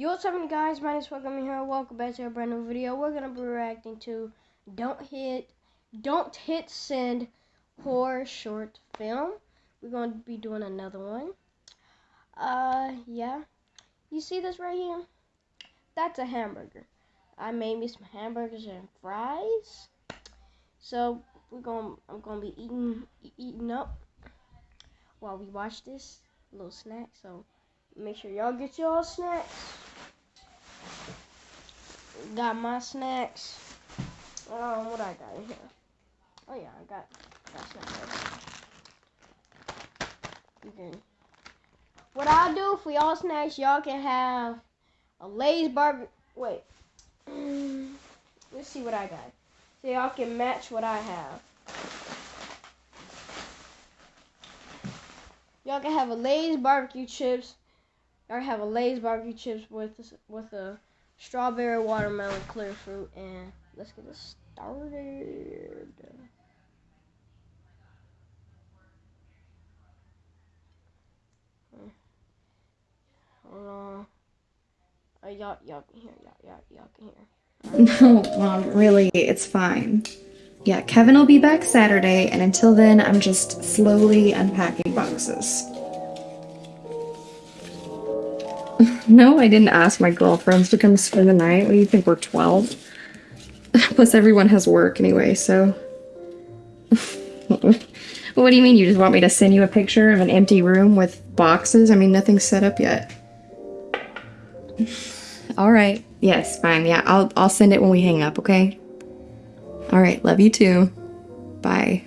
Yo, what's up, guys? My name is Welcome here. Welcome back to a brand new video. We're gonna be reacting to "Don't Hit, Don't Hit Send" horror short film. We're gonna be doing another one. Uh, yeah. You see this right here? That's a hamburger. I made me some hamburgers and fries. So we're gonna, I'm gonna be eating, eating up while we watch this little snack. So make sure y'all get y'all snacks. Got my snacks. Um, what I got in here? Oh yeah, I got got snacks. You can. What I'll do for y'all snacks, y'all can have a Lay's barbecue. Wait. Let's see what I got. So y'all can match what I have. Y'all can have a Lay's barbecue chips. Y'all have a Lay's barbecue chips with with a strawberry, watermelon, clear fruit, and let's get this started. Hold on. Uh, y'all, y'all can hear. Y'all, y'all, y'all can hear. No, Mom, really, it's fine. Yeah, Kevin will be back Saturday, and until then, I'm just slowly unpacking boxes. no, I didn't ask my girlfriends to come spend the night. What do you think, we're 12? Plus, everyone has work anyway, so. what do you mean? You just want me to send you a picture of an empty room with boxes? I mean, nothing's set up yet. All right. Yes, fine. Yeah, I'll I'll send it when we hang up, okay? All right. Love you too. Bye.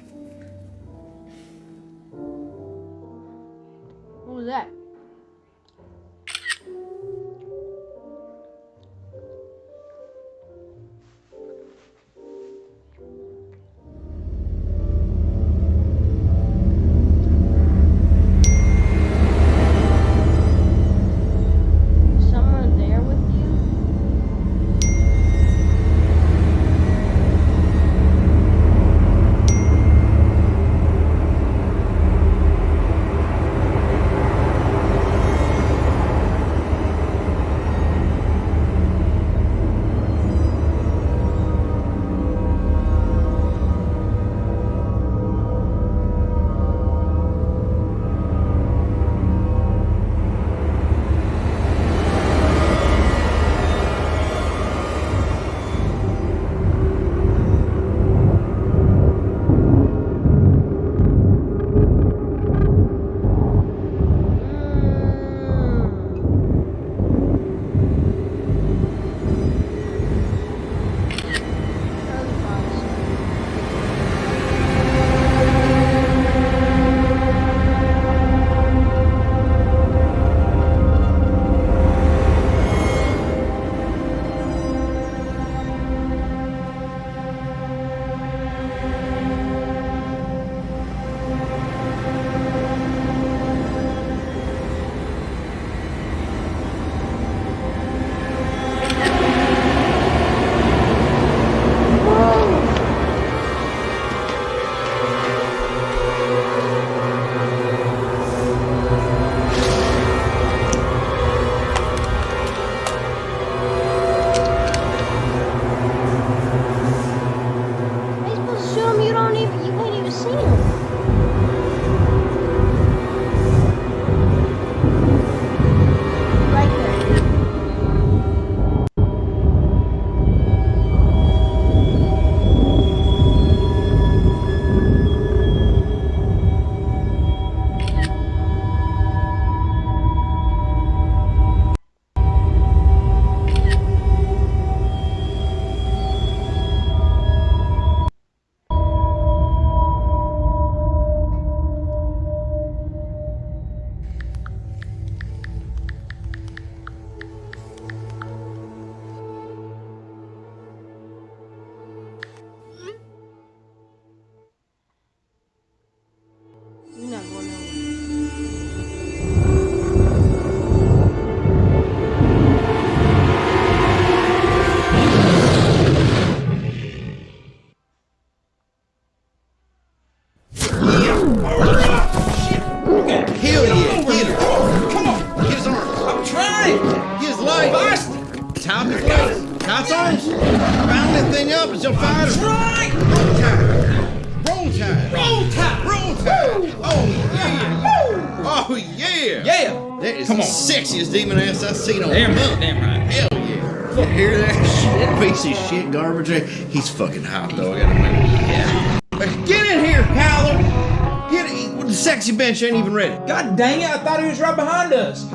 Oh, yeah. Oh, yeah. Yeah! That is Come the on. sexiest demon ass I've seen on Damn month. right, damn right. Hell yeah. You hear that shit? Piece of shit garbage. He's fucking hot though, I gotta admit. Yeah. Get in here, Kyler. Get in. The sexy bench ain't even ready. God dang it, I thought he was right behind us.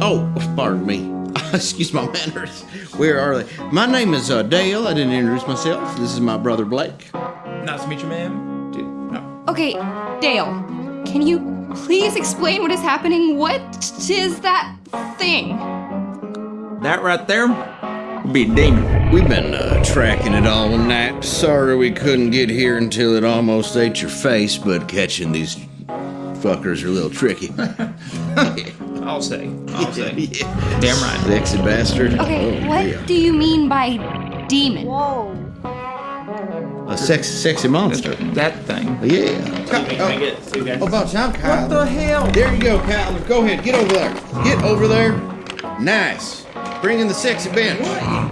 Oh, pardon me. Excuse my manners. Where are they? My name is uh, Dale. I didn't introduce myself. This is my brother Blake. Nice to meet you, ma'am. Dude, oh. Okay, Dale, can you please explain what is happening? What is that thing? That right there would be a demon. We've been uh, tracking it all night. Sorry we couldn't get here until it almost ate your face, but catching these fuckers are a little tricky. I'll say. I'll say. yeah. Damn right. Sexy bastard. Okay, Oh, what yeah. do you mean by demon? Whoa. A sexy, sexy monster. That thing. Yeah. Oh, about time, Kyle. What the hell? There you go, Kyler. Go ahead. Get over there. Get over there. Nice. Bring in the sexy bench.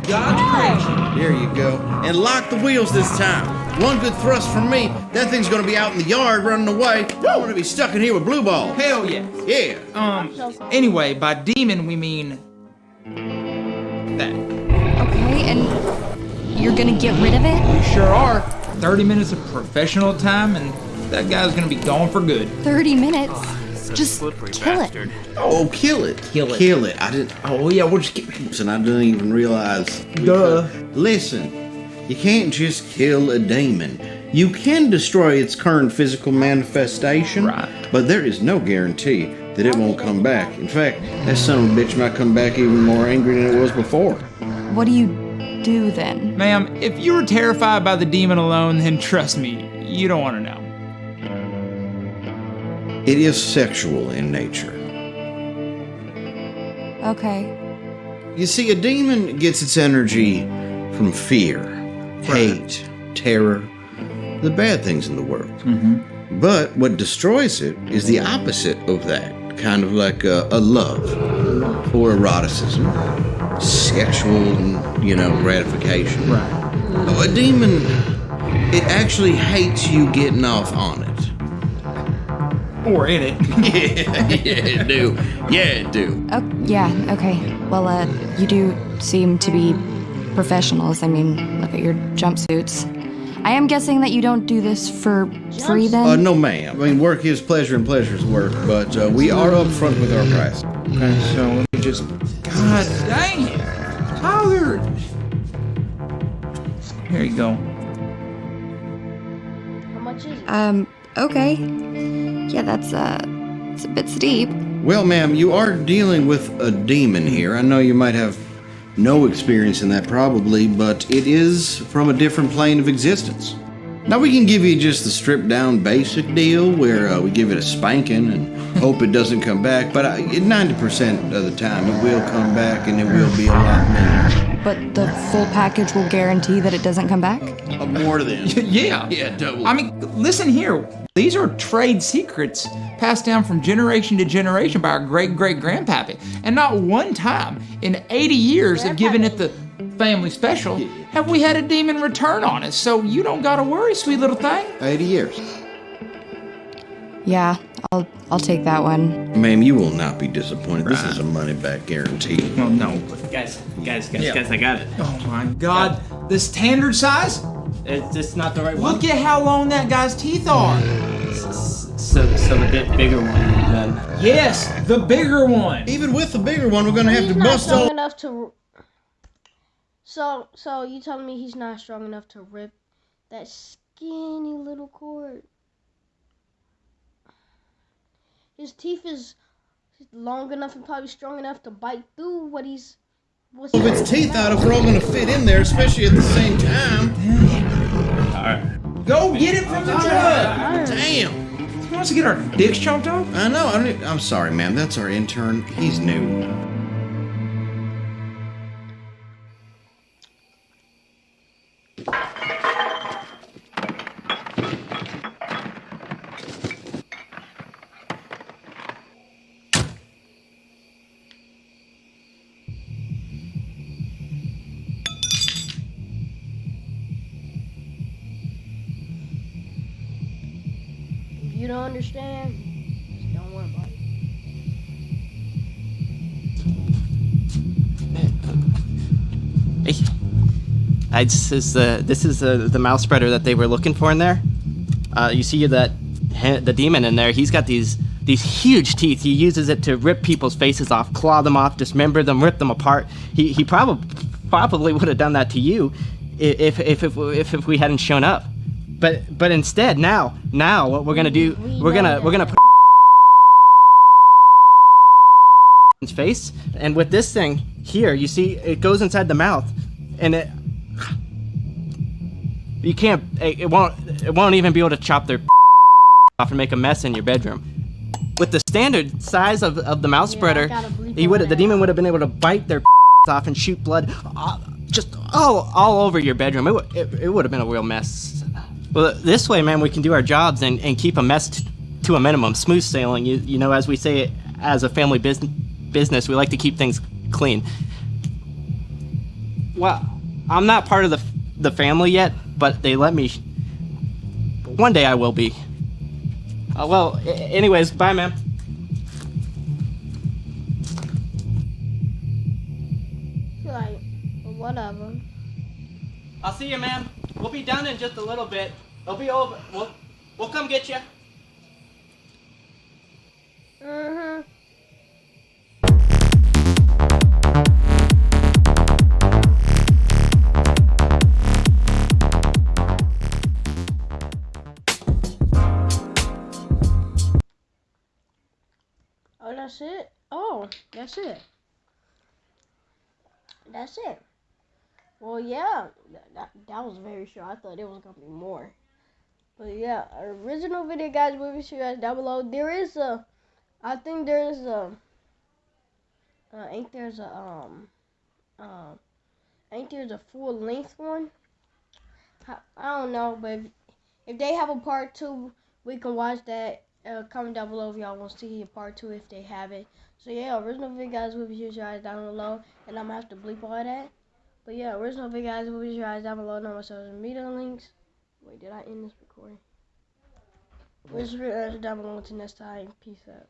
God's creation. There you go. And lock the wheels this time. One good thrust from me, that thing's gonna be out in the yard running away. I wanna be stuck in here with blue ball. Hell yeah. Yeah. Um, anyway, by demon we mean that. Okay, and you're gonna get rid of it? We sure are. 30 minutes of professional time and that guy's gonna be gone for good. 30 minutes? Just kill it. Oh, kill it. Kill it. Kill it. I didn't. Oh yeah, we'll just get And I didn't even realize. Duh. Listen, you can't just kill a demon. You can destroy its current physical manifestation, Right. but there is no guarantee that it won't come back. In fact, that son of a bitch might come back even more angry than it was before. What do you do then? Ma'am, if you were terrified by the demon alone, then trust me, you don't want to know. It is sexual in nature. Okay. You see, a demon gets its energy from fear, hate, terror, the bad things in the world. Mm-hmm. But what destroys it is the opposite of that, kind of like a, a love or eroticism, sexual, you know, gratification. Right. A demon, it actually hates you getting off on it. Or in it. yeah, yeah, it do. Yeah, it do. Oh, yeah, okay. Well, uh, you do seem to be professionals. I mean, look at your jumpsuits. I am guessing that you don't do this for free then? Uh, no, ma'am. I mean, work is pleasure and pleasure is work, but uh, we are upfront with our price. Okay, so let me just. God dang it! Tyler! Here you go. How much is it? Um, okay. Yeah, that's, uh, it's a bit steep. Well, ma'am, you are dealing with a demon here. I know you might have no experience in that, probably, but it is from a different plane of existence. Now, we can give you just the stripped down basic deal where uh, we give it a spanking and hope it doesn't come back, but uh, 90% of the time it will come back and it will be a lot meaner. But the full package will guarantee that it doesn't come back? Uh, more than. yeah. Yeah, double. I mean, listen here. These are trade secrets passed down from generation to generation by our great great grandpappy. And not one time in 80 years of giving it the family special have we had a demon return on us. So you don't gotta worry, sweet little thing. 80 years. Yeah, I'll, I'll take that one. Ma'am, you will not be disappointed. This is a money back guarantee. Well, no. Guys, guys, guys, Yeah. guys, I got it. Oh my god. The standard size? It's just not the right one. Look at how long that guy's teeth are. So, so the bit bigger one. Then. Yes, the bigger one. Even with the bigger one, we're gonna have He's to not bust strong all. enough to. So, so you telling me he's not strong enough to rip that skinny little cord? His teeth is long enough and probably strong enough to bite through what he's. What's of its teeth out if we're all gonna fit in there, especially at the same time. Alright. Go get it from the truck! Damn. He wants to get our dicks chomped off? I know. I don't, I'm sorry, ma'am. That's our intern. He's new. You don't understand, just don't worry about it. Hey, I, this is the this is the the mouth spreader that they were looking for in there. Uh, you see that the demon in there? He's got these these huge teeth. He uses it to rip people's faces off, claw them off, dismember them, rip them apart. He he probably probably would have done that to you if if if if, if we hadn't shown up. But but instead now now what we're gonna do We we're gonna we're gonna put his face and with this thing here you see it goes inside the mouth and it you can't it, won't it won't even be able to chop their off and make a mess in your bedroom. With the standard size of, of the mouth Yeah, spreader he would the demon would have been able to bite their off and shoot blood uh, just all all over your bedroom. It, would- it, it would have been a real mess well this way man we can do our jobs and, and keep a mess t- to a minimum. Smooth sailing you, you know as we say it as a family business business we like to keep things clean. Well i'm not part of the the family yet but they let me one day i will be. Uh, well anyways bye man Like, whatever. i'll see you man we'll be done in just a little bit it'll be over we'll, we'll come get you Mm-hmm. Oh, that's it? Oh, that's it. That's it. Well, yeah, that, that, that was very short. I thought it was going to be more. But yeah, original video guys will be sure guys down below. There is a, I think there's a, uh, ain't there's a, um, uh, ain't there's a full length one? I, I don't know, but if, if they have a part two, we can watch that. Uh, comment down below if y'all want to see a part two if they have it. So yeah, original video guys will be sure guys down below, and I'm gonna have to bleep all that. But yeah, original video guys will be sure guys down below. No my social media links. Wait, did I end this recording? You guys down below until next time. Peace out.